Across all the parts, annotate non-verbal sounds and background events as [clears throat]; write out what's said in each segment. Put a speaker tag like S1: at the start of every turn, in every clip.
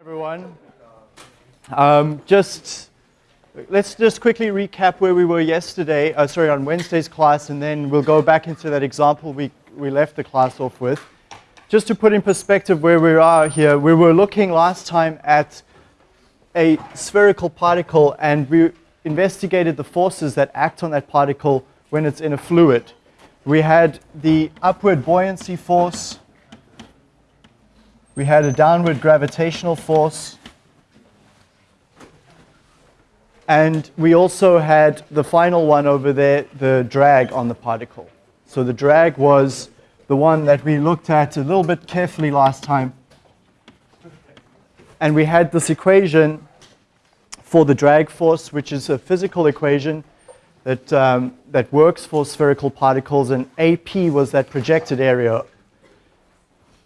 S1: everyone. Um, just let's just quickly recap where we were yesterday. Uh, sorry, on Wednesday's class, and then we'll go back into that example we we left the class off with. Just to put in perspective where we are here, we were looking last time at a spherical particle, and we investigated the forces that act on that particle when it's in a fluid. We had the upward buoyancy force, we had a downward gravitational force, and we also had the final one over there, the drag on the particle. So the drag was the one that we looked at a little bit carefully last time. And we had this equation for the drag force, which is a physical equation that, um, that works for spherical particles, and AP was that projected area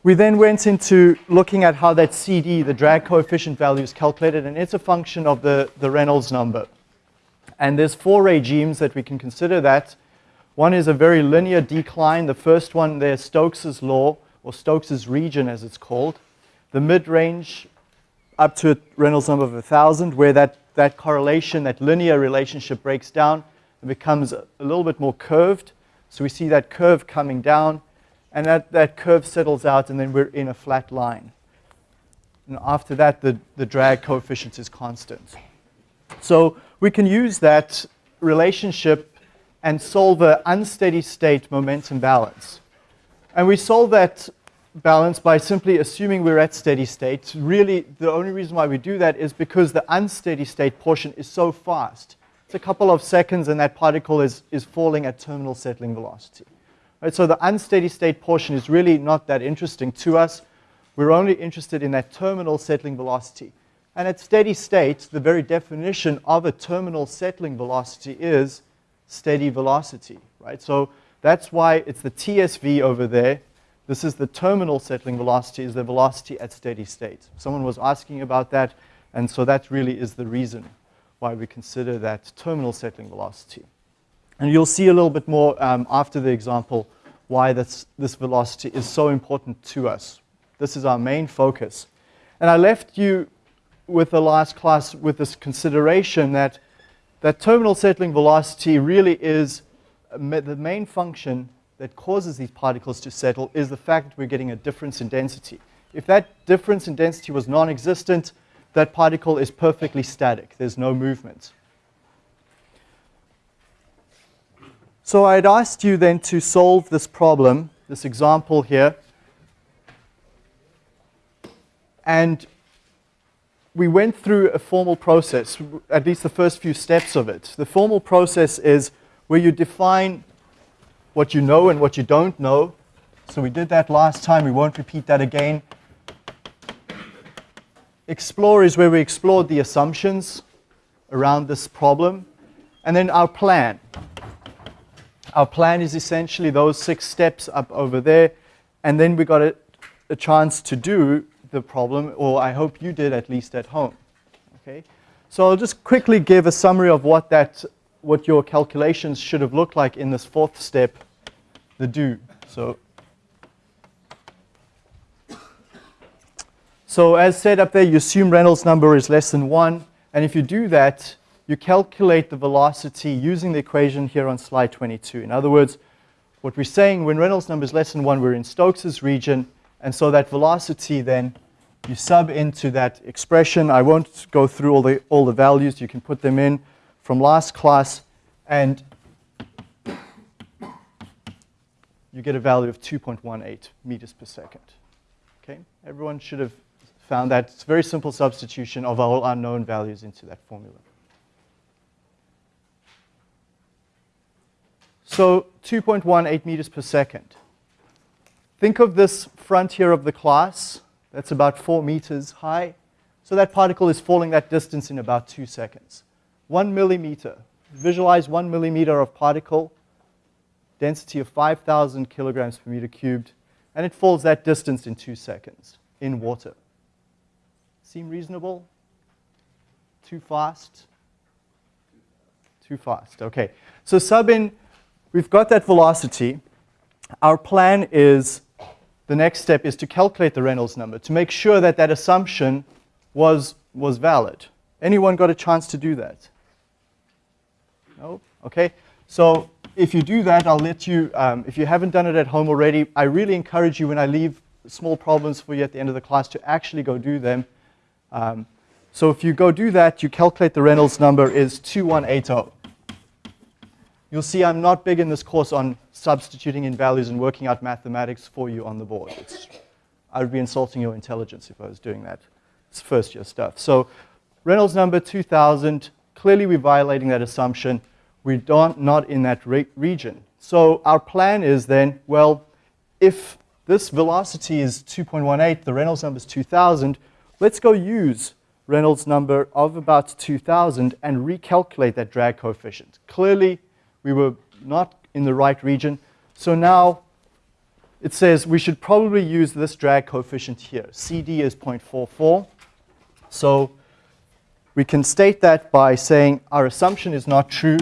S1: we then went into looking at how that CD, the drag coefficient value, is calculated, and it's a function of the, the Reynolds number. And there's four regimes that we can consider that. One is a very linear decline. The first one there, Stokes's law, or Stokes's region as it's called. The mid-range up to a Reynolds number of 1,000, where that, that correlation, that linear relationship breaks down and becomes a, a little bit more curved. So we see that curve coming down and that, that curve settles out, and then we're in a flat line. And after that, the, the drag coefficient is constant. So we can use that relationship and solve an unsteady state momentum balance. And we solve that balance by simply assuming we're at steady state. Really, the only reason why we do that is because the unsteady state portion is so fast. It's a couple of seconds and that particle is, is falling at terminal settling velocity. Right, so the unsteady state portion is really not that interesting to us. We're only interested in that terminal settling velocity. And at steady state, the very definition of a terminal settling velocity is steady velocity, right? So that's why it's the TSV over there. This is the terminal settling velocity, is the velocity at steady state. Someone was asking about that, and so that really is the reason why we consider that terminal settling velocity. And you'll see a little bit more um, after the example why this, this velocity is so important to us. This is our main focus. And I left you with the last class with this consideration that, that terminal settling velocity really is uh, the main function that causes these particles to settle is the fact that we're getting a difference in density. If that difference in density was non-existent, that particle is perfectly static. There's no movement. So I'd asked you then to solve this problem, this example here. And we went through a formal process, at least the first few steps of it. The formal process is where you define what you know and what you don't know. So we did that last time. We won't repeat that again. Explore is where we explored the assumptions around this problem. And then our plan. Our plan is essentially those six steps up over there, and then we got a, a chance to do the problem, or I hope you did at least at home. Okay, so I'll just quickly give a summary of what that, what your calculations should have looked like in this fourth step, the do. So, so as said up there, you assume Reynolds number is less than one, and if you do that, you calculate the velocity using the equation here on slide 22. In other words, what we're saying when Reynolds number is less than 1, we're in Stokes's region. And so that velocity then, you sub into that expression. I won't go through all the, all the values. You can put them in from last class. And you get a value of 2.18 meters per second. Okay, everyone should have found that. It's a very simple substitution of all unknown values into that formula. So 2.18 meters per second. Think of this frontier of the class. That's about 4 meters high. So that particle is falling that distance in about 2 seconds. 1 millimeter. Visualize 1 millimeter of particle, density of 5,000 kilograms per meter cubed, and it falls that distance in 2 seconds in water. Seem reasonable? Too fast? Too fast, okay. So sub in We've got that velocity. Our plan is, the next step is to calculate the Reynolds number to make sure that that assumption was, was valid. Anyone got a chance to do that? No? Okay. So if you do that, I'll let you, um, if you haven't done it at home already, I really encourage you when I leave small problems for you at the end of the class to actually go do them. Um, so if you go do that, you calculate the Reynolds number is 2180. You'll see I'm not big in this course on substituting in values and working out mathematics for you on the board. It's, I would be insulting your intelligence if I was doing that. It's first year stuff. So Reynolds number 2000, clearly we're violating that assumption. We don't, not in that re region. So our plan is then, well, if this velocity is 2.18, the Reynolds number is 2000, let's go use Reynolds number of about 2000 and recalculate that drag coefficient. Clearly, we were not in the right region. So now it says we should probably use this drag coefficient here. CD is 0.44. So we can state that by saying our assumption is not true.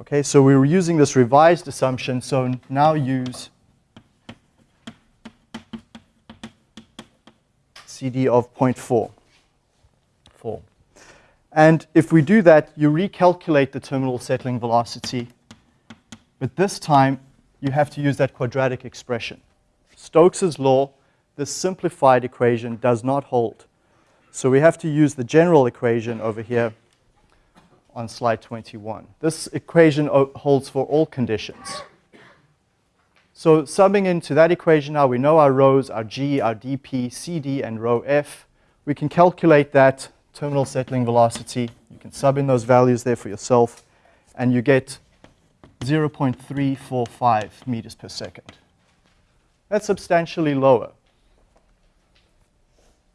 S1: Okay, so we were using this revised assumption, so now use CD of 0.4. Four. And if we do that, you recalculate the terminal settling velocity. But this time, you have to use that quadratic expression. Stokes's law, this simplified equation, does not hold. So we have to use the general equation over here on slide 21. This equation holds for all conditions. So subbing into that equation now, we know our rhos, our G, our dP, CD, and rho F. We can calculate that terminal settling velocity. You can sub in those values there for yourself, and you get 0.345 meters per second. That's substantially lower.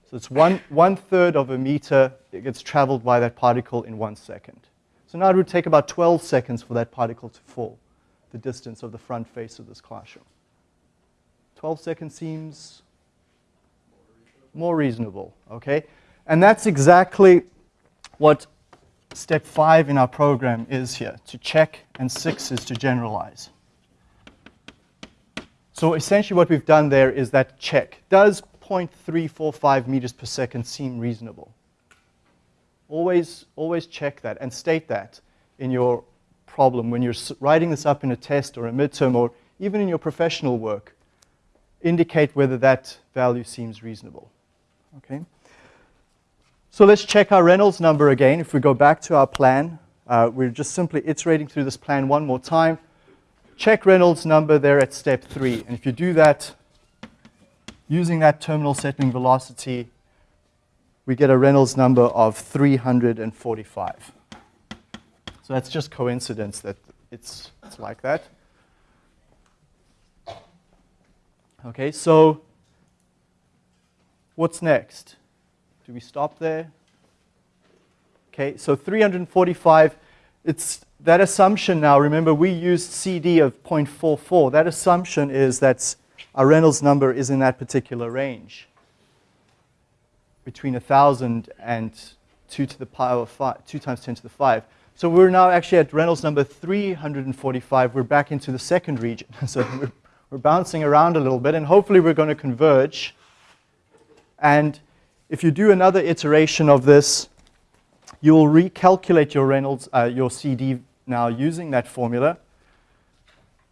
S1: So it's one, one third of a meter that gets traveled by that particle in one second. So now it would take about 12 seconds for that particle to fall the distance of the front face of this classroom. 12 seconds seems more reasonable, okay? And that's exactly what step five in our program is here, to check, and six is to generalize. So essentially what we've done there is that check. Does 0.345 meters per second seem reasonable? Always, always check that and state that in your problem when you're writing this up in a test or a midterm or even in your professional work, indicate whether that value seems reasonable, okay? So let's check our Reynolds number again. If we go back to our plan, uh, we're just simply iterating through this plan one more time. Check Reynolds number there at step three. And if you do that, using that terminal settling velocity, we get a Reynolds number of 345. So that's just coincidence that it's, it's like that. Okay, so what's next? Do we stop there? Okay, so 345, it's that assumption now, remember we used CD of 0.44. That assumption is that our Reynolds number is in that particular range between 1,000 and 2 to the power 5, 2 times 10 to the 5. So we're now actually at Reynolds number 345. We're back into the second region. [laughs] so we're, we're bouncing around a little bit, and hopefully we're going to converge. And if you do another iteration of this, you'll recalculate your Reynolds, uh, your CD now using that formula.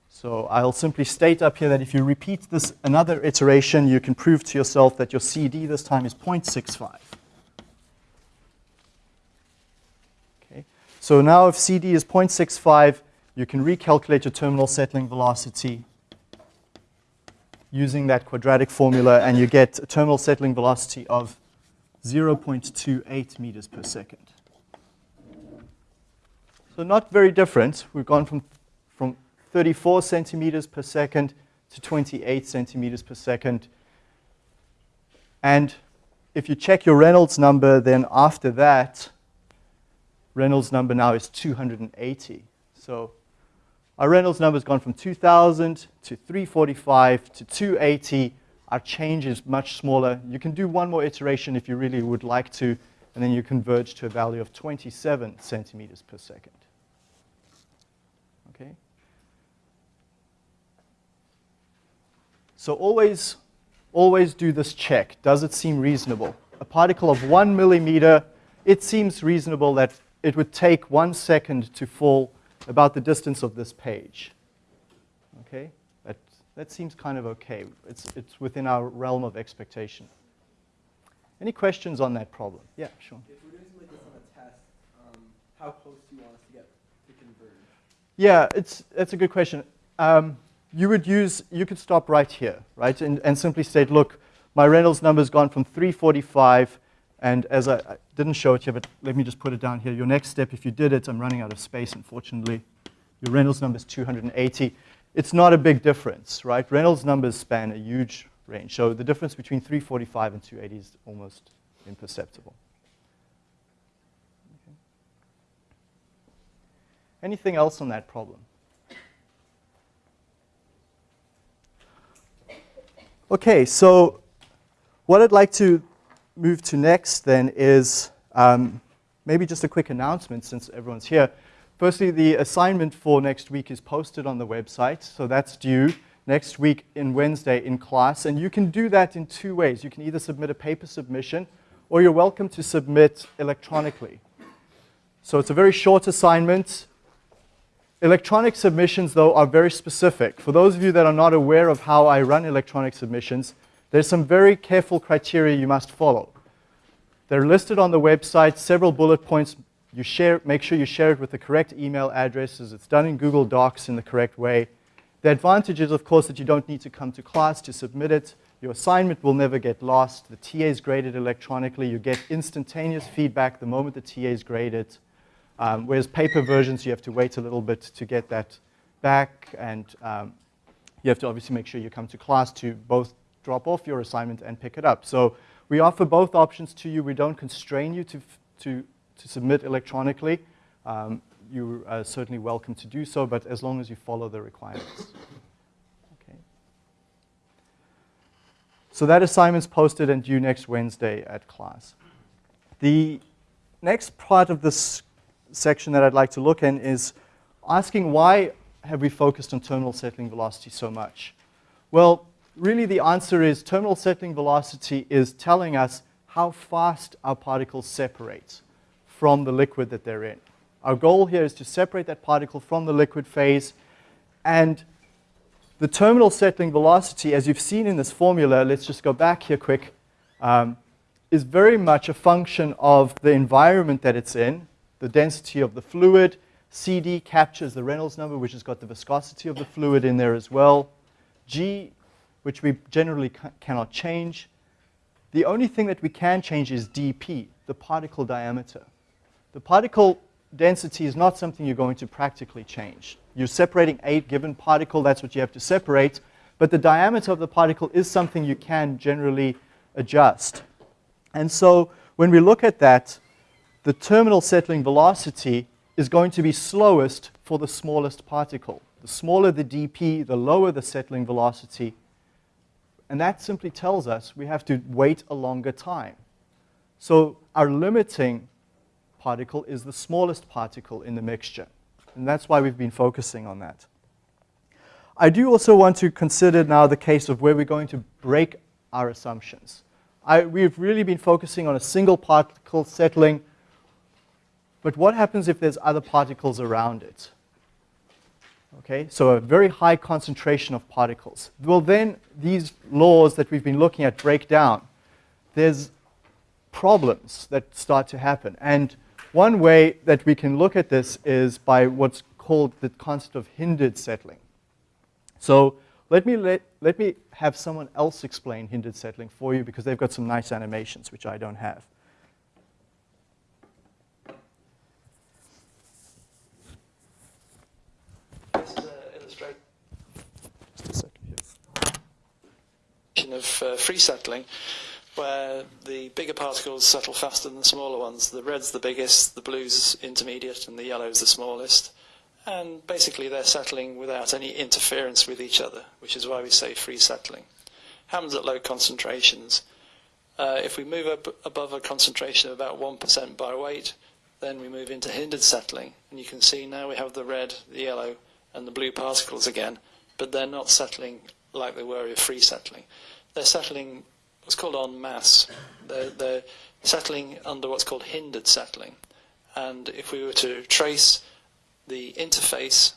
S1: So I'll simply state up here that if you repeat this another iteration, you can prove to yourself that your CD this time is 0.65. So now if CD is 0.65, you can recalculate your terminal settling velocity using that quadratic formula, and you get a terminal settling velocity of 0.28 meters per second. So not very different. We've gone from, from 34 centimeters per second to 28 centimeters per second. And if you check your Reynolds number, then after that, Reynolds number now is 280. So our Reynolds number has gone from 2,000 to 345 to 280. Our change is much smaller. You can do one more iteration if you really would like to, and then you converge to a value of 27 centimeters per second. Okay. So always, always do this check. Does it seem reasonable? A particle of one millimeter, it seems reasonable that it would take one second to fall about the distance of this page. Okay, that, that seems kind of okay. It's, it's within our realm of expectation. Any questions on that problem? Yeah, sure. If we're doing something like this on a test, um, how close do you want us to get to converge? Yeah, it's, that's a good question. Um, you would use, you could stop right here, right, and, and simply state, look, my Reynolds number's gone from 345 and as I, I didn't show it here, but let me just put it down here. Your next step, if you did it, I'm running out of space, unfortunately. Your Reynolds number is 280. It's not a big difference, right? Reynolds numbers span a huge range. So the difference between 345 and 280 is almost imperceptible. Okay. Anything else on that problem? Okay, so what I'd like to move to next then is um, maybe just a quick announcement since everyone's here. Firstly, the assignment for next week is posted on the website, so that's due next week in Wednesday in class. And you can do that in two ways. You can either submit a paper submission or you're welcome to submit electronically. So it's a very short assignment. Electronic submissions, though, are very specific. For those of you that are not aware of how I run electronic submissions, there's some very careful criteria you must follow. They're listed on the website, several bullet points. You share, make sure you share it with the correct email addresses. It's done in Google Docs in the correct way. The advantage is, of course, that you don't need to come to class to submit it. Your assignment will never get lost. The TA is graded electronically. You get instantaneous feedback the moment the TA is graded. Um, whereas paper versions, you have to wait a little bit to get that back. And um, you have to obviously make sure you come to class to both drop off your assignment and pick it up. So we offer both options to you. We don't constrain you to, to, to submit electronically. Um, you're certainly welcome to do so, but as long as you follow the requirements. Okay. So that assignment's posted and due next Wednesday at class. The next part of this section that I'd like to look in is asking why have we focused on terminal settling velocity so much? Well, really the answer is terminal settling velocity is telling us how fast our particle separates from the liquid that they're in. Our goal here is to separate that particle from the liquid phase. And the terminal settling velocity, as you've seen in this formula, let's just go back here quick, um, is very much a function of the environment that it's in, the density of the fluid. CD captures the Reynolds number, which has got the viscosity of the fluid in there as well. G which we generally ca cannot change. The only thing that we can change is dp, the particle diameter. The particle density is not something you're going to practically change. You're separating a given particle, that's what you have to separate, but the diameter of the particle is something you can generally adjust. And so when we look at that, the terminal settling velocity is going to be slowest for the smallest particle. The smaller the dp, the lower the settling velocity, and that simply tells us we have to wait a longer time. So our limiting particle is the smallest particle in the mixture. And that's why we've been focusing on that. I do also want to consider now the case of where we're going to break our assumptions. I, we've really been focusing on a single particle settling, but what happens if there's other particles around it? Okay, so a very high concentration of particles. Well then, these laws that we've been looking at break down. There's problems that start to happen. And one way that we can look at this is by what's called the concept of hindered settling. So let me, let, let me have someone else explain hindered settling for you because they've got some nice animations, which I don't have.
S2: of uh, free settling, where the bigger particles settle faster than the smaller ones. The red's the biggest, the blue's intermediate, and the yellow's the smallest. And basically they're settling without any interference with each other, which is why we say free settling. Happens at low concentrations. Uh, if we move up above a concentration of about 1% by weight, then we move into hindered settling. And you can see now we have the red, the yellow, and the blue particles again, but they're not settling like they were with free settling. They're settling what's called en masse. They're, they're settling under what's called hindered settling. And if we were to trace the interface,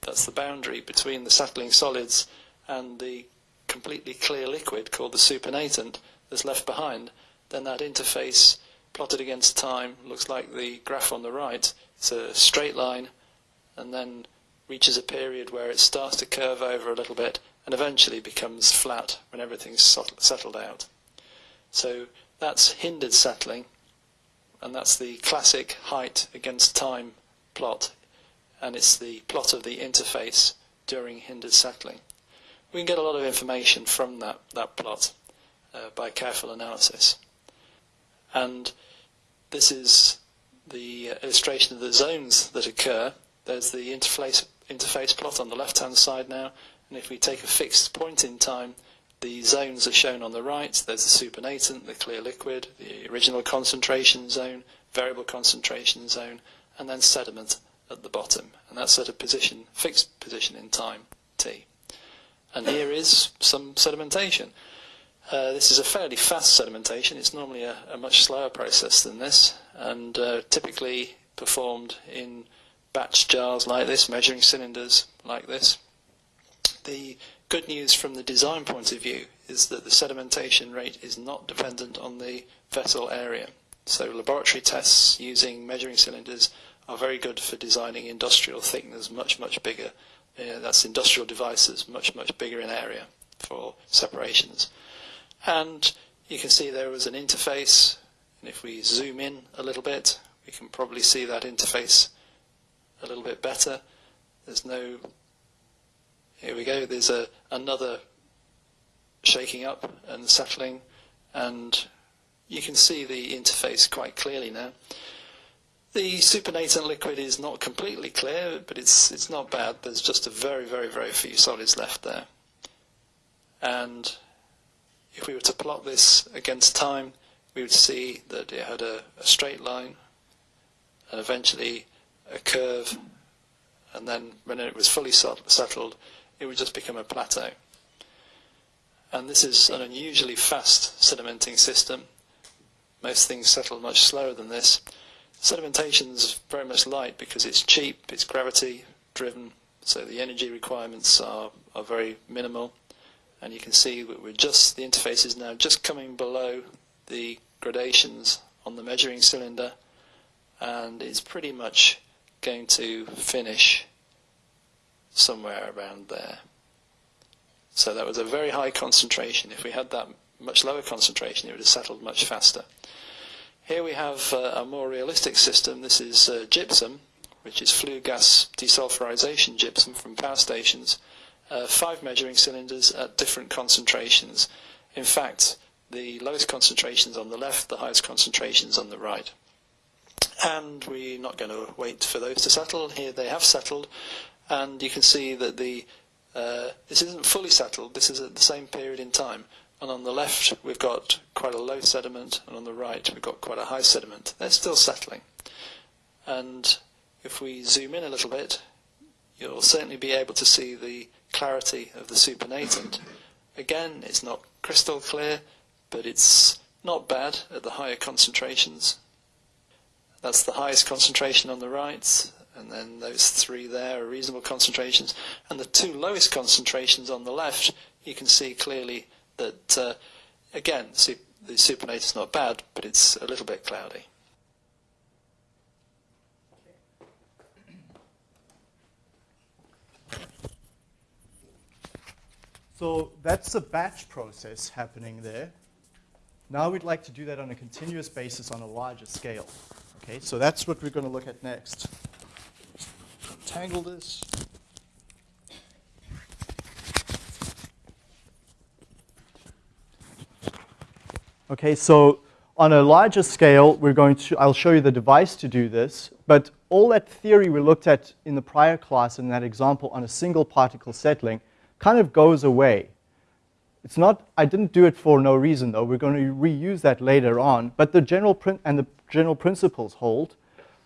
S2: that's the boundary between the settling solids and the completely clear liquid called the supernatant that's left behind, then that interface plotted against time looks like the graph on the right. It's a straight line and then reaches a period where it starts to curve over a little bit and eventually becomes flat when everything's settled out. So that's hindered settling, and that's the classic height against time plot, and it's the plot of the interface during hindered settling. We can get a lot of information from that, that plot uh, by careful analysis. And this is the uh, illustration of the zones that occur. There's the interface, interface plot on the left-hand side now, and if we take a fixed point in time, the zones are shown on the right. There's the supernatant, the clear liquid, the original concentration zone, variable concentration zone, and then sediment at the bottom. And that's at a position, fixed position in time, t. And here is some sedimentation. Uh, this is a fairly fast sedimentation. It's normally a, a much slower process than this, and uh, typically performed in batch jars like this, measuring cylinders like this, the good news from the design point of view is that the sedimentation rate is not dependent on the vessel area. So laboratory tests using measuring cylinders are very good for designing industrial thickeners much, much bigger. Uh, that's industrial devices much, much bigger in area for separations. And you can see there was an interface. And if we zoom in a little bit, we can probably see that interface a little bit better. There's no here we go, there's a, another shaking up and settling and you can see the interface quite clearly now. The supernatant liquid is not completely clear, but it's, it's not bad. There's just a very, very, very few solids left there. And if we were to plot this against time, we would see that it had a, a straight line and eventually a curve. And then when it was fully settled, it would just become a plateau. And this is an unusually fast sedimenting system. Most things settle much slower than this. Sedimentation is very much light because it's cheap, it's gravity driven, so the energy requirements are, are very minimal. And you can see that we're just, the interface is now just coming below the gradations on the measuring cylinder and it's pretty much going to finish somewhere around there. So that was a very high concentration. If we had that much lower concentration, it would have settled much faster. Here we have uh, a more realistic system. This is uh, gypsum, which is flue gas desulfurization gypsum from power stations, uh, five measuring cylinders at different concentrations. In fact, the lowest concentrations on the left, the highest concentrations on the right. And we're not going to wait for those to settle. Here they have settled, and you can see that the uh, this isn't fully settled, this is at the same period in time. And on the left, we've got quite a low sediment, and on the right, we've got quite a high sediment. They're still settling. And if we zoom in a little bit, you'll certainly be able to see the clarity of the supernatant. Again, it's not crystal clear, but it's not bad at the higher concentrations. That's the highest concentration on the right, and then those three there are reasonable concentrations. And the two lowest concentrations on the left, you can see clearly that, uh, again, the supernatant is not bad, but it's a little bit cloudy.
S1: So that's a batch process happening there. Now we'd like to do that on a continuous basis on a larger scale. Okay, so that's what we're going to look at next untangle this. Okay, so on a larger scale, we're going to, I'll show you the device to do this, but all that theory we looked at in the prior class in that example on a single particle settling kind of goes away. It's not, I didn't do it for no reason though, we're going to reuse that later on, but the general, and the general principles hold.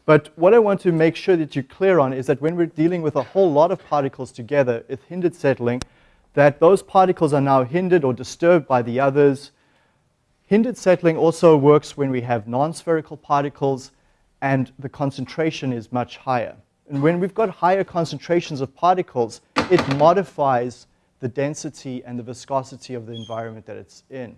S1: But what I want to make sure that you're clear on is that when we're dealing with a whole lot of particles together, with hindered settling, that those particles are now hindered or disturbed by the others. Hindered settling also works when we have non-spherical particles and the concentration is much higher. And when we've got higher concentrations of particles, it modifies the density and the viscosity of the environment that it's in.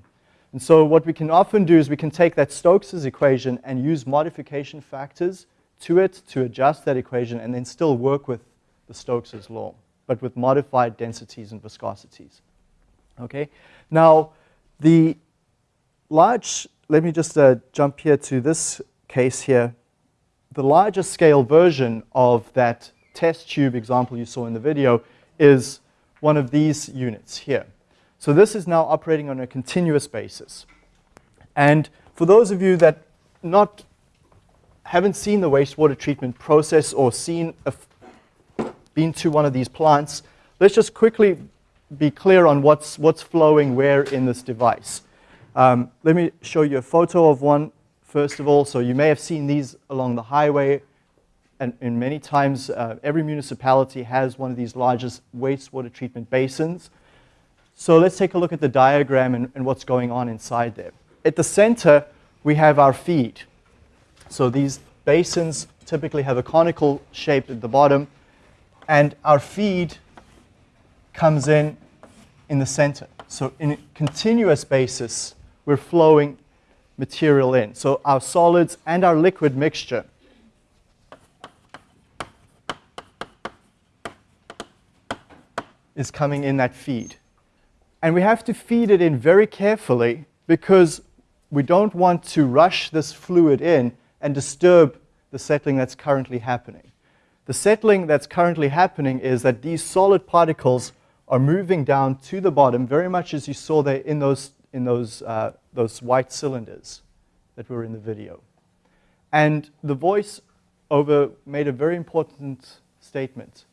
S1: And so what we can often do is we can take that Stokes's equation and use modification factors to it to adjust that equation and then still work with the Stokes's law, but with modified densities and viscosities. Okay, now the large, let me just uh, jump here to this case here. The larger scale version of that test tube example you saw in the video is one of these units here. So this is now operating on a continuous basis. And for those of you that not haven't seen the wastewater treatment process or seen been to one of these plants, let's just quickly be clear on what's, what's flowing where in this device. Um, let me show you a photo of one, first of all. So you may have seen these along the highway, and, in many times uh, every municipality has one of these largest wastewater treatment basins. So let's take a look at the diagram and, and what's going on inside there. At the center, we have our feed. So these basins typically have a conical shape at the bottom, and our feed comes in in the center. So in a continuous basis, we're flowing material in. So our solids and our liquid mixture is coming in that feed. And we have to feed it in very carefully because we don't want to rush this fluid in and disturb the settling that's currently happening. The settling that's currently happening is that these solid particles are moving down to the bottom, very much as you saw there in those, in those, uh, those white cylinders that were in the video. And the voice over made a very important statement.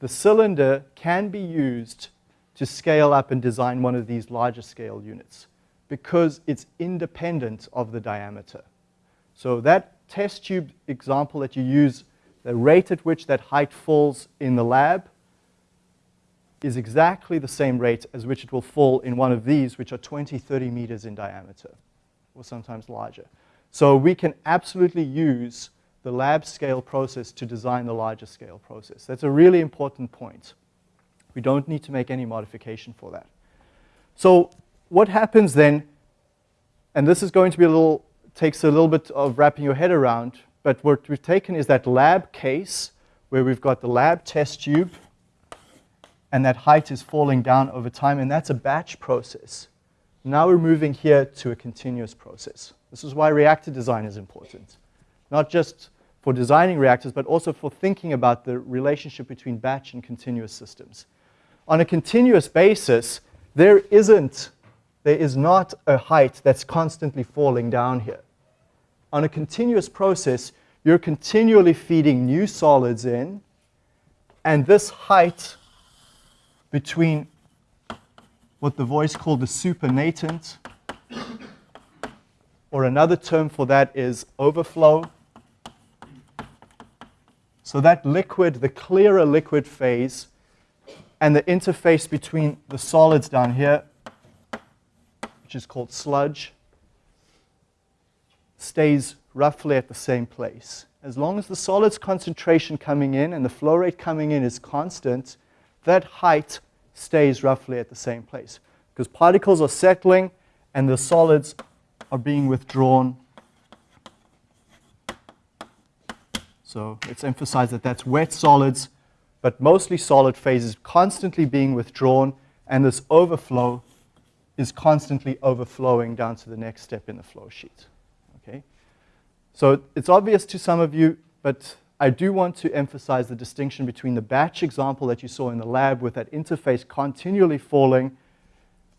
S1: The cylinder can be used to scale up and design one of these larger scale units because it's independent of the diameter. So that test tube example that you use, the rate at which that height falls in the lab is exactly the same rate as which it will fall in one of these, which are 20, 30 meters in diameter, or sometimes larger. So we can absolutely use the lab scale process to design the larger scale process. That's a really important point. We don't need to make any modification for that. So what happens then, and this is going to be a little takes a little bit of wrapping your head around, but what we've taken is that lab case where we've got the lab test tube and that height is falling down over time, and that's a batch process. Now we're moving here to a continuous process. This is why reactor design is important, not just for designing reactors, but also for thinking about the relationship between batch and continuous systems. On a continuous basis, there isn't there is not a height that's constantly falling down here. On a continuous process, you're continually feeding new solids in, and this height between what the voice called the supernatant, or another term for that is overflow. So that liquid, the clearer liquid phase, and the interface between the solids down here which is called sludge, stays roughly at the same place. As long as the solid's concentration coming in and the flow rate coming in is constant, that height stays roughly at the same place. Because particles are settling and the solids are being withdrawn. So let's emphasize that that's wet solids, but mostly solid phases constantly being withdrawn, and this overflow is constantly overflowing down to the next step in the flow sheet. Okay? So it's obvious to some of you, but I do want to emphasize the distinction between the batch example that you saw in the lab with that interface continually falling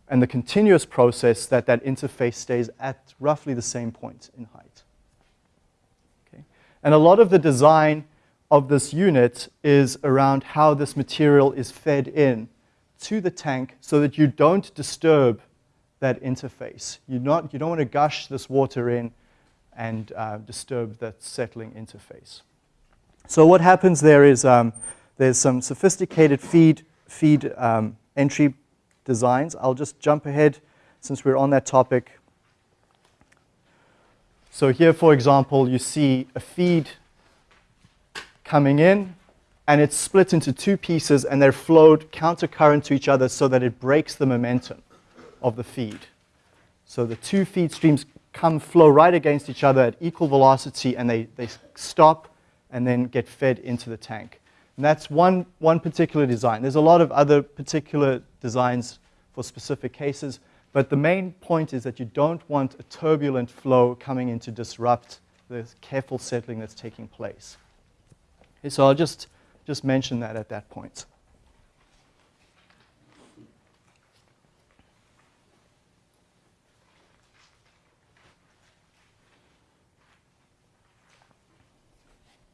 S1: and the continuous process that that interface stays at roughly the same point in height. Okay? And a lot of the design of this unit is around how this material is fed in to the tank so that you don't disturb that interface. You're not, you don't want to gush this water in and uh, disturb that settling interface. So what happens there is um, there's some sophisticated feed, feed um, entry designs. I'll just jump ahead since we're on that topic. So here, for example, you see a feed coming in and it's split into two pieces and they're flowed countercurrent to each other so that it breaks the momentum of the feed. So the two feed streams come flow right against each other at equal velocity and they, they stop and then get fed into the tank. And that's one, one particular design. There's a lot of other particular designs for specific cases, but the main point is that you don't want a turbulent flow coming in to disrupt the careful settling that's taking place. Okay, so I'll just just mention that at that point.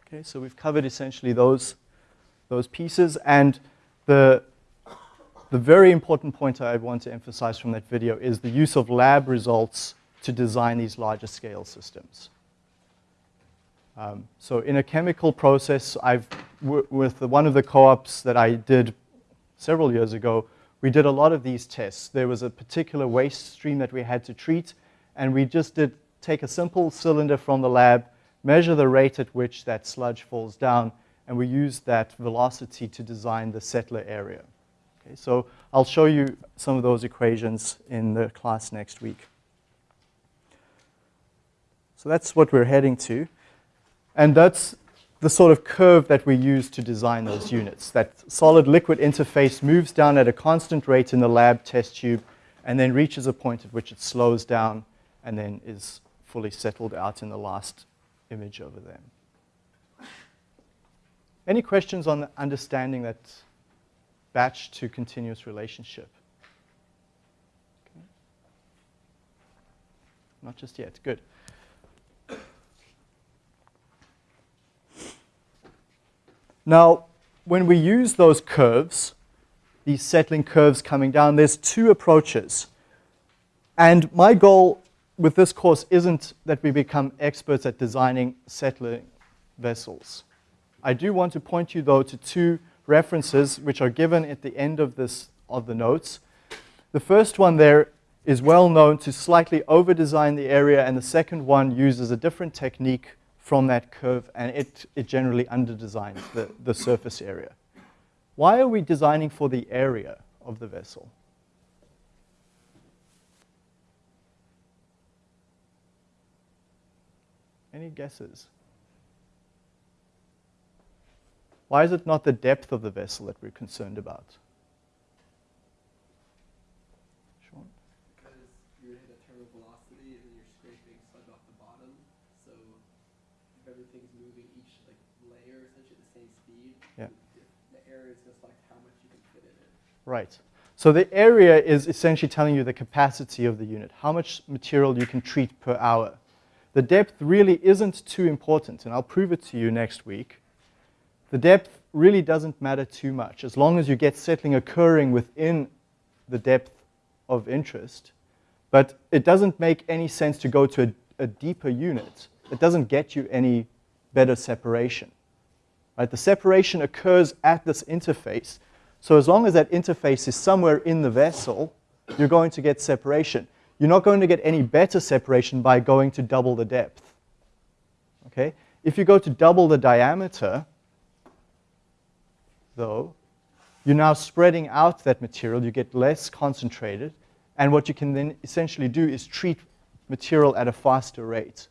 S1: Okay, so we've covered essentially those, those pieces and the, the very important point I want to emphasize from that video is the use of lab results to design these larger scale systems. Um, so in a chemical process, I've, with one of the co-ops that I did several years ago, we did a lot of these tests. There was a particular waste stream that we had to treat, and we just did take a simple cylinder from the lab, measure the rate at which that sludge falls down, and we used that velocity to design the settler area. Okay, so I'll show you some of those equations in the class next week. So that's what we're heading to. And that's the sort of curve that we use to design those units. That solid liquid interface moves down at a constant rate in the lab test tube and then reaches a point at which it slows down and then is fully settled out in the last image over there. Any questions on understanding that batch to continuous relationship? Okay. Not just yet, good. Now, when we use those curves, these settling curves coming down, there's two approaches. And my goal with this course isn't that we become experts at designing settling vessels. I do want to point you, though, to two references which are given at the end of, this, of the notes. The first one there is well known to slightly over-design the area, and the second one uses a different technique from that curve, and it, it generally underdesigns the, the surface area. Why are we designing for the area of the vessel? Any guesses? Why is it not the depth of the vessel that we're concerned about? Because you're at a terminal velocity and you're
S3: scraping sludge off the bottom, so everything's moving each like layer essentially at the same speed, yeah.
S1: the area is how much you can fit in it. Right. So the area is essentially telling you the capacity of the unit, how much material you can treat per hour. The depth really isn't too important, and I'll prove it to you next week. The depth really doesn't matter too much. As long as you get settling occurring within the depth of interest, but it doesn't make any sense to go to a, a deeper unit it doesn't get you any better separation. Right? The separation occurs at this interface. So as long as that interface is somewhere in the vessel, you're going to get separation. You're not going to get any better separation by going to double the depth. Okay? If you go to double the diameter, though, you're now spreading out that material. You get less concentrated. And what you can then essentially do is treat material at a faster rate.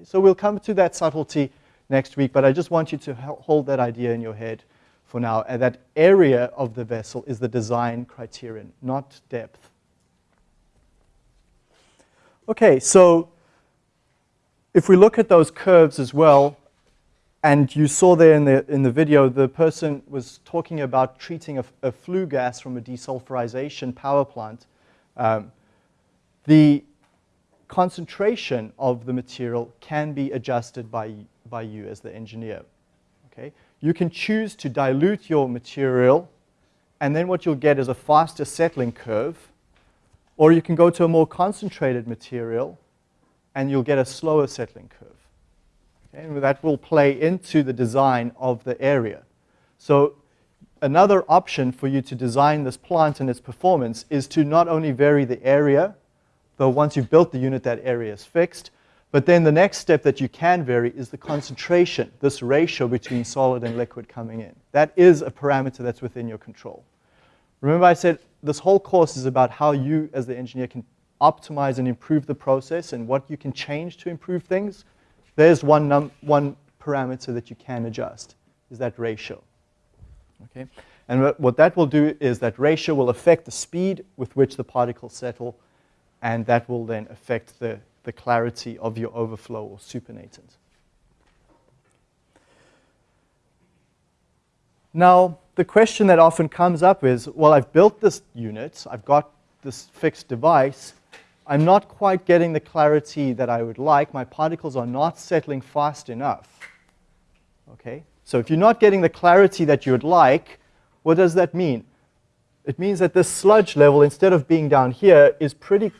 S1: Okay, so we'll come to that subtlety next week, but I just want you to hold that idea in your head for now. And uh, that area of the vessel is the design criterion, not depth. Okay, so if we look at those curves as well, and you saw there in the, in the video, the person was talking about treating a, a flue gas from a desulfurization power plant. Um, the concentration of the material can be adjusted by, by you as the engineer. Okay? You can choose to dilute your material and then what you'll get is a faster settling curve or you can go to a more concentrated material and you'll get a slower settling curve. Okay? And that will play into the design of the area. So another option for you to design this plant and its performance is to not only vary the area though once you've built the unit, that area is fixed. But then the next step that you can vary is the concentration, this ratio between solid and liquid coming in. That is a parameter that's within your control. Remember I said this whole course is about how you as the engineer can optimize and improve the process and what you can change to improve things. There's one, one parameter that you can adjust, is that ratio. Okay? And what that will do is that ratio will affect the speed with which the particles settle and that will then affect the, the clarity of your overflow or supernatant. Now, the question that often comes up is, well, I've built this unit, I've got this fixed device, I'm not quite getting the clarity that I would like, my particles are not settling fast enough. Okay, so if you're not getting the clarity that you would like, what does that mean? It means that this sludge level, instead of being down here, is pretty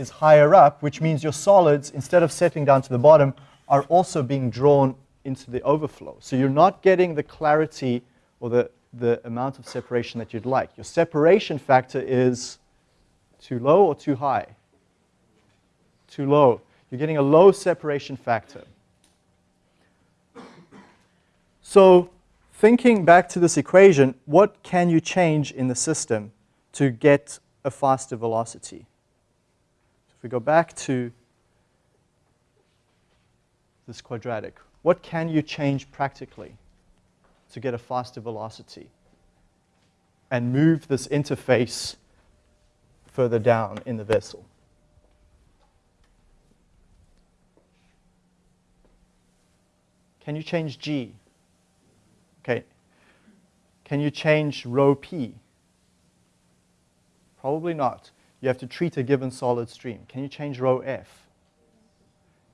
S1: is higher up, which means your solids, instead of settling down to the bottom, are also being drawn into the overflow. So you're not getting the clarity or the, the amount of separation that you'd like. Your separation factor is too low or too high? Too low. You're getting a low separation factor. So thinking back to this equation, what can you change in the system to get a faster velocity? If we go back to this quadratic, what can you change practically to get a faster velocity and move this interface further down in the vessel? Can you change G? Okay. Can you change rho P? Probably not you have to treat a given solid stream. Can you change rho F?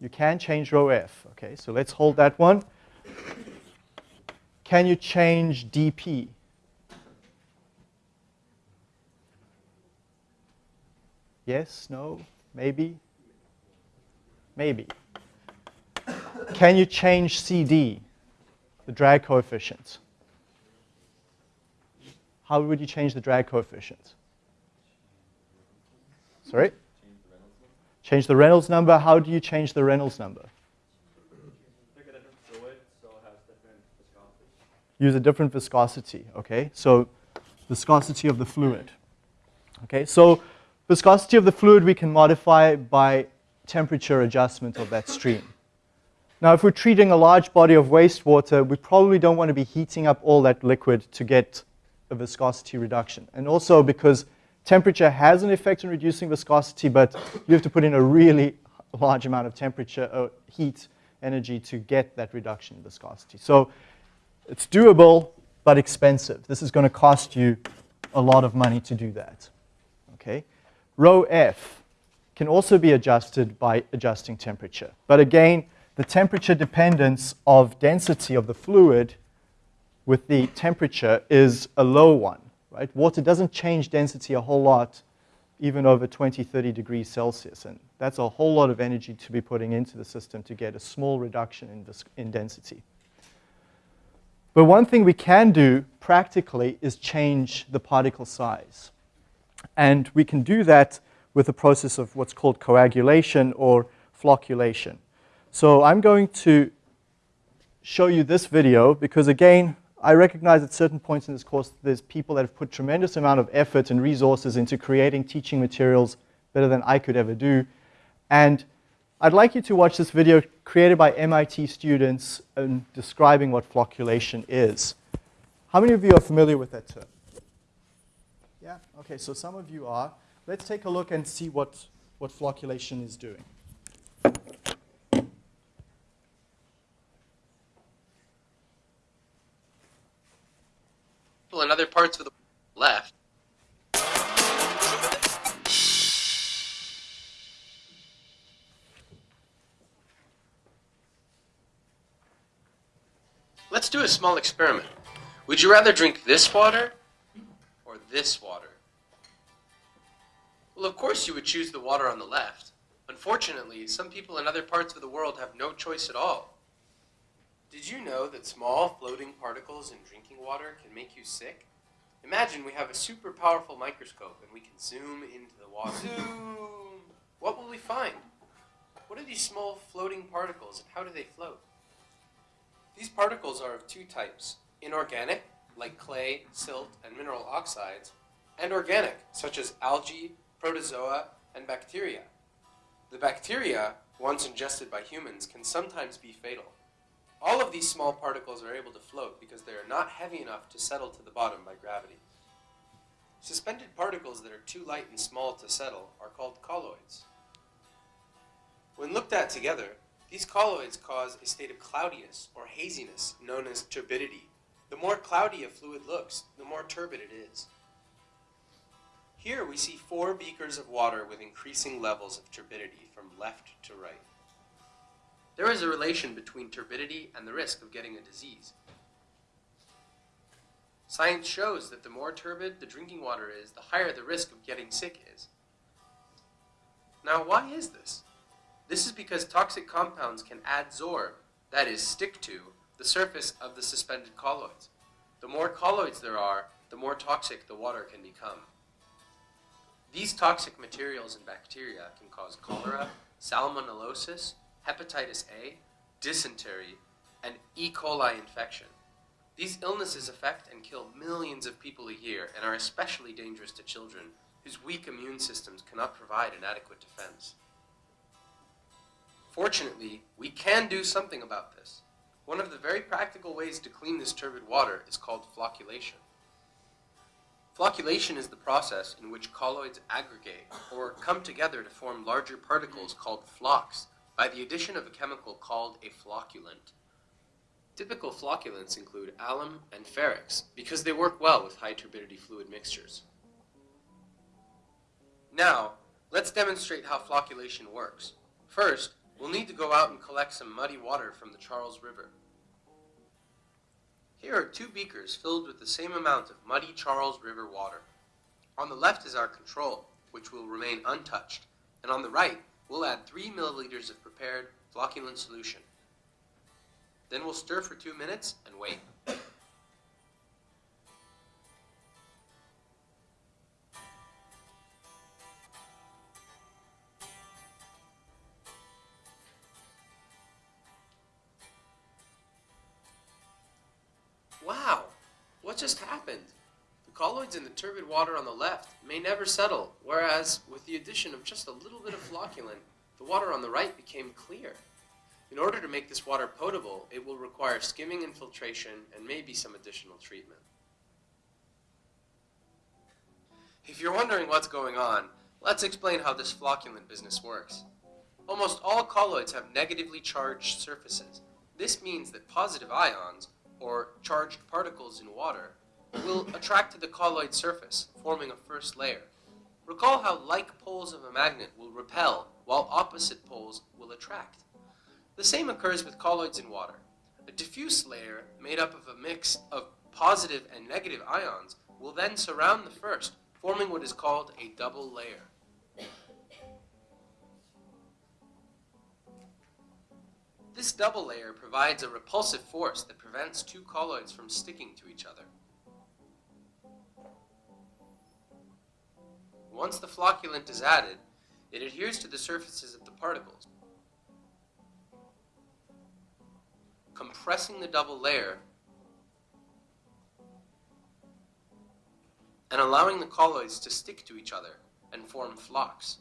S1: You can change rho F. Okay, so let's hold that one. Can you change dp? Yes, no, maybe, maybe. Can you change CD, the drag coefficient? How would you change the drag coefficient? Sorry? Change the Reynolds number. How do you change the Reynolds number? Use a different viscosity, okay? So viscosity of the fluid. Okay, so viscosity of the fluid we can modify by temperature adjustment of that stream. Now, if we're treating a large body of wastewater, we probably don't want to be heating up all that liquid to get a viscosity reduction. And also because Temperature has an effect on reducing viscosity, but you have to put in a really large amount of temperature, or uh, heat, energy to get that reduction in viscosity. So it's doable, but expensive. This is going to cost you a lot of money to do that. Okay, Rho F can also be adjusted by adjusting temperature. But again, the temperature dependence of density of the fluid with the temperature is a low one right? Water doesn't change density a whole lot even over 20, 30 degrees Celsius. And that's a whole lot of energy to be putting into the system to get a small reduction in, in density. But one thing we can do practically is change the particle size. And we can do that with the process of what's called coagulation or flocculation. So I'm going to show you this video because again, I recognize at certain points in this course, there's people that have put tremendous amount of effort and resources into creating teaching materials better than I could ever do. And I'd like you to watch this video created by MIT students in describing what flocculation is. How many of you are familiar with that term? Yeah, okay, so some of you are. Let's take a look and see what, what flocculation is doing.
S3: people in other parts of the world left. Let's do a small experiment. Would you rather drink this water or this water? Well, of course you would choose the water on the left. Unfortunately, some people in other parts of the world have no choice at all. Did you know that small floating particles in drinking water can make you sick? Imagine we have a super powerful microscope and we can zoom into the water. Zoom! What will we find? What are these small floating particles and how do they float? These particles are of two types, inorganic, like clay, silt, and mineral oxides, and organic, such as algae, protozoa, and bacteria. The bacteria, once ingested by humans, can sometimes be fatal. All of these small particles are able to float because they are not heavy enough to settle to the bottom by gravity. Suspended particles that are too light and small to settle are called colloids. When looked at together, these colloids cause a state of cloudiness or haziness known as turbidity. The more cloudy a fluid looks, the more turbid it is. Here we see four beakers of water with increasing levels of turbidity from left to right. There is a relation between turbidity and the risk of getting a disease. Science shows that the more turbid the drinking water is, the higher the risk of getting sick is. Now, why is this? This is because toxic compounds can adsorb, that is, stick to, the surface of the suspended colloids. The more colloids there are, the more toxic the water can become. These toxic materials and bacteria can cause cholera, salmonellosis, hepatitis A, dysentery, and E. coli infection. These illnesses affect and kill millions of people a year and are especially dangerous to children whose weak immune systems cannot provide an adequate defense. Fortunately, we can do something about this. One of the very practical ways to clean this turbid water is called flocculation. Flocculation is the process in which colloids aggregate or come together to form larger particles called flocs by the addition of a chemical called a flocculant. Typical flocculants include alum and ferrex because they work well with high turbidity fluid mixtures. Now, let's demonstrate how flocculation works. First, we'll need to go out and collect some muddy water from the Charles River. Here are two beakers filled with the same amount of muddy Charles River water. On the left is our control, which will remain untouched, and on the right We'll add 3 milliliters of prepared flocculant solution. Then we'll stir for 2 minutes and wait. solids in the turbid water on the left may never settle, whereas, with the addition of just a little bit of flocculant, the water on the right became clear. In order to make this water potable, it will require skimming and filtration and maybe some additional treatment. If you're wondering what's going on, let's explain how this flocculant business works. Almost all colloids have negatively charged surfaces. This means that positive ions, or charged particles in water, will attract to the colloid surface, forming a first layer. Recall how like poles of a magnet will repel, while opposite poles will attract. The same occurs with colloids in water. A diffuse layer, made up of a mix of positive and negative ions, will then surround the first, forming what is called a double layer. This double layer provides a repulsive force that prevents two colloids from sticking to each other. Once the flocculant is added, it adheres to the surfaces of the particles, compressing the double layer and allowing the colloids to stick to each other and form flocs.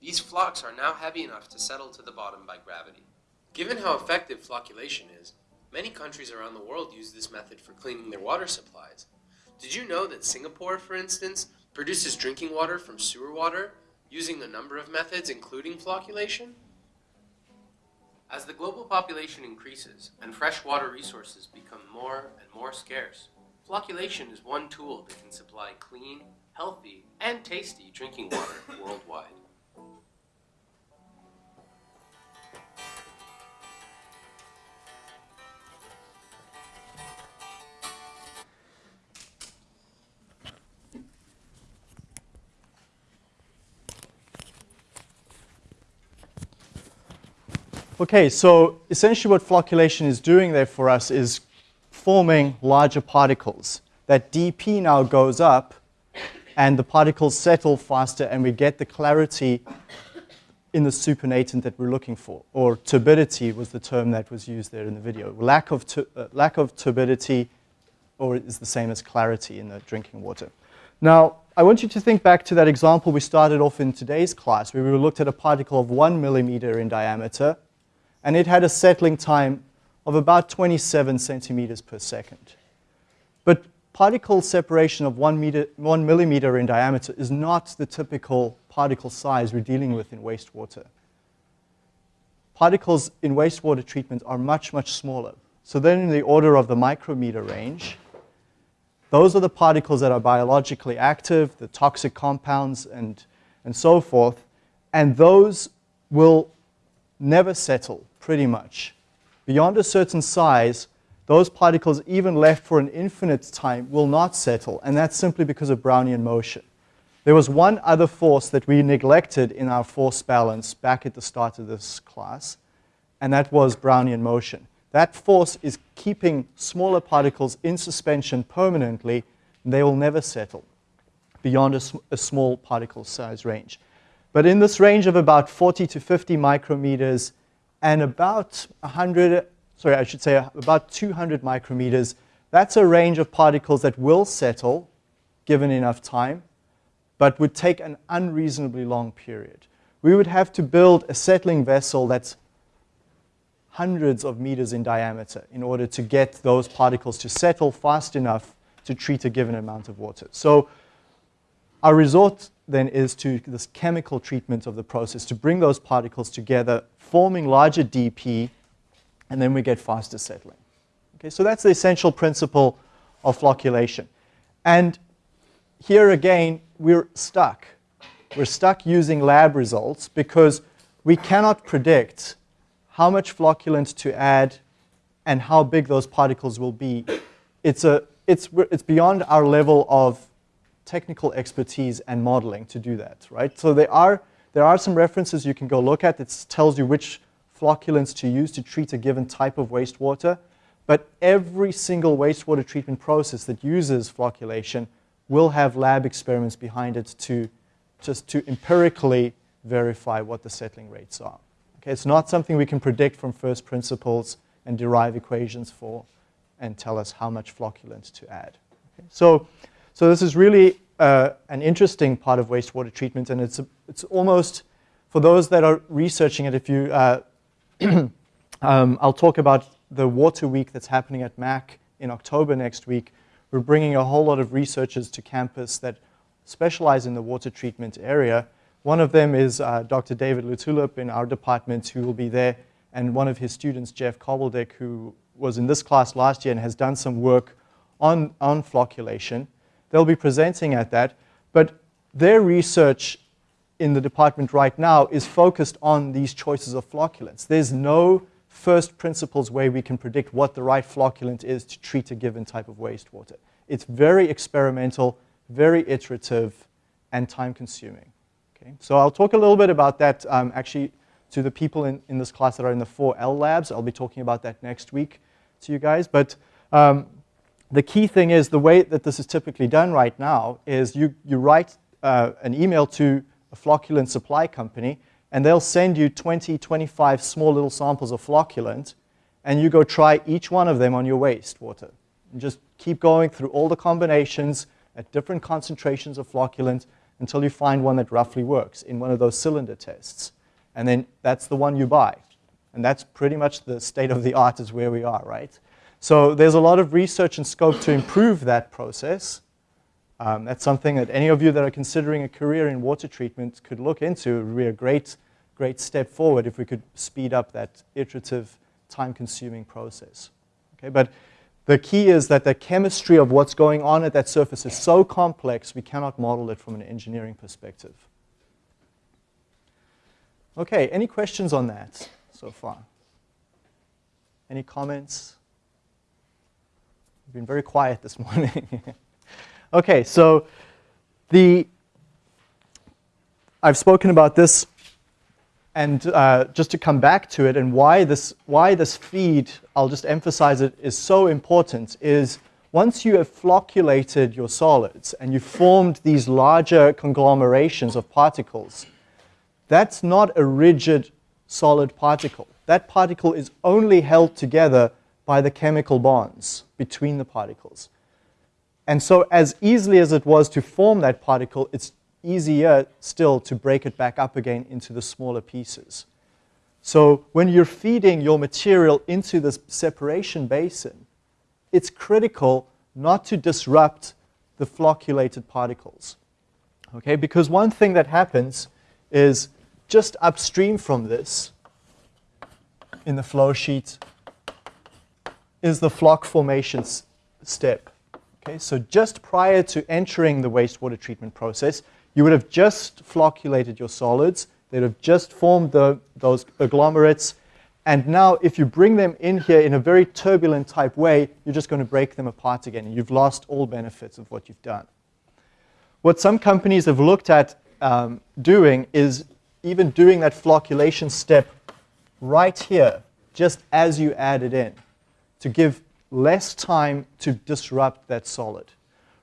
S3: These flocs are now heavy enough to settle to the bottom by gravity. Given how effective flocculation is, many countries around the world use this method for cleaning their water supplies. Did you know that Singapore, for instance, produces drinking water from sewer water using a number of methods, including flocculation? As the global population increases and freshwater resources become more and more scarce, flocculation is one tool that can supply clean, healthy, and tasty drinking water worldwide.
S1: Okay, so essentially what flocculation is doing there for us is forming larger particles. That dp now goes up and the particles settle faster and we get the clarity in the supernatant that we're looking for, or turbidity was the term that was used there in the video. Lack of, uh, lack of turbidity or is the same as clarity in the drinking water. Now, I want you to think back to that example we started off in today's class where we looked at a particle of one millimeter in diameter and it had a settling time of about 27 centimeters per second. But particle separation of one, meter, one millimeter in diameter is not the typical particle size we're dealing with in wastewater. Particles in wastewater treatment are much, much smaller. So then in the order of the micrometer range, those are the particles that are biologically active, the toxic compounds and, and so forth, and those will never settle pretty much. Beyond a certain size, those particles even left for an infinite time will not settle, and that's simply because of Brownian motion. There was one other force that we neglected in our force balance back at the start of this class, and that was Brownian motion. That force is keeping smaller particles in suspension permanently, and they will never settle beyond a, sm a small particle size range. But in this range of about 40 to 50 micrometers, and about 100, sorry, I should say about 200 micrometers, that's a range of particles that will settle given enough time, but would take an unreasonably long period. We would have to build a settling vessel that's hundreds of meters in diameter in order to get those particles to settle fast enough to treat a given amount of water. So our resort then is to this chemical treatment of the process to bring those particles together, forming larger dP, and then we get faster settling. Okay, so that's the essential principle of flocculation. And here again, we're stuck. We're stuck using lab results because we cannot predict how much flocculant to add and how big those particles will be. It's, a, it's, it's beyond our level of technical expertise and modeling to do that, right? So there are, there are some references you can go look at. that tells you which flocculants to use to treat a given type of wastewater. But every single wastewater treatment process that uses flocculation will have lab experiments behind it to just to empirically verify what the settling rates are. Okay, it's not something we can predict from first principles and derive equations for and tell us how much flocculant to add. Okay, so so this is really uh, an interesting part of wastewater treatment, and it's, a, it's almost, for those that are researching it, if you, uh, [clears throat] um, I'll talk about the Water Week that's happening at MAC in October next week. We're bringing a whole lot of researchers to campus that specialize in the water treatment area. One of them is uh, Dr. David Lutulip in our department who will be there, and one of his students, Jeff Kobeldek, who was in this class last year and has done some work on, on flocculation. They'll be presenting at that. But their research in the department right now is focused on these choices of flocculants. There's no first principles way we can predict what the right flocculant is to treat a given type of wastewater. It's very experimental, very iterative, and time consuming. Okay? So I'll talk a little bit about that um, actually to the people in, in this class that are in the 4L labs. I'll be talking about that next week to you guys. But um, the key thing is the way that this is typically done right now is you, you write uh, an email to a flocculant supply company, and they'll send you 20, 25 small little samples of flocculant, and you go try each one of them on your wastewater. And just keep going through all the combinations at different concentrations of flocculant until you find one that roughly works in one of those cylinder tests. And then that's the one you buy. And that's pretty much the state of the art is where we are, right? So there's a lot of research and scope to improve that process. Um, that's something that any of you that are considering a career in water treatment could look into. It would be a great, great step forward if we could speed up that iterative, time-consuming process. Okay, but the key is that the chemistry of what's going on at that surface is so complex, we cannot model it from an engineering perspective. Okay, any questions on that so far? Any comments? I've been very quiet this [laughs] morning. okay, so the I've spoken about this, and uh, just to come back to it and why this why this feed, I'll just emphasize it, is so important is once you have flocculated your solids and you've formed these larger conglomerations of particles, that's not a rigid solid particle. That particle is only held together by the chemical bonds between the particles. And so as easily as it was to form that particle, it's easier still to break it back up again into the smaller pieces. So when you're feeding your material into this separation basin, it's critical not to disrupt the flocculated particles. Okay, because one thing that happens is just upstream from this in the flow sheet is the floc formation step. Okay, so just prior to entering the wastewater treatment process, you would have just flocculated your solids, they'd have just formed the, those agglomerates, and now if you bring them in here in a very turbulent type way, you're just going to break them apart again, and you've lost all benefits of what you've done. What some companies have looked at um, doing is even doing that flocculation step right here, just as you add it in to give less time to disrupt that solid.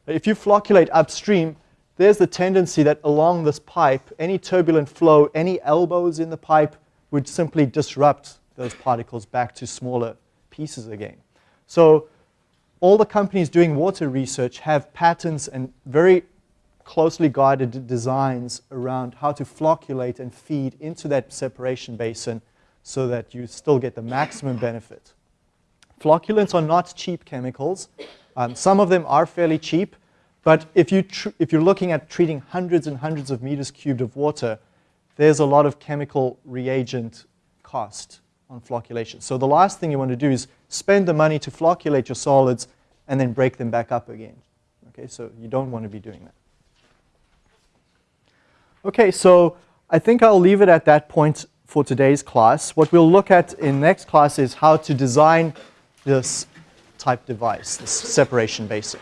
S1: If you flocculate upstream, there's the tendency that along this pipe, any turbulent flow, any elbows in the pipe would simply disrupt those particles back to smaller pieces again. So all the companies doing water research have patents and very closely guided designs around how to flocculate and feed into that separation basin so that you still get the maximum benefit. Flocculants are not cheap chemicals. Um, some of them are fairly cheap, but if, you if you're looking at treating hundreds and hundreds of meters cubed of water, there's a lot of chemical reagent cost on flocculation. So the last thing you want to do is spend the money to flocculate your solids and then break them back up again. Okay, so you don't want to be doing that. Okay, so I think I'll leave it at that point for today's class. What we'll look at in next class is how to design this type device, this
S2: separation basin.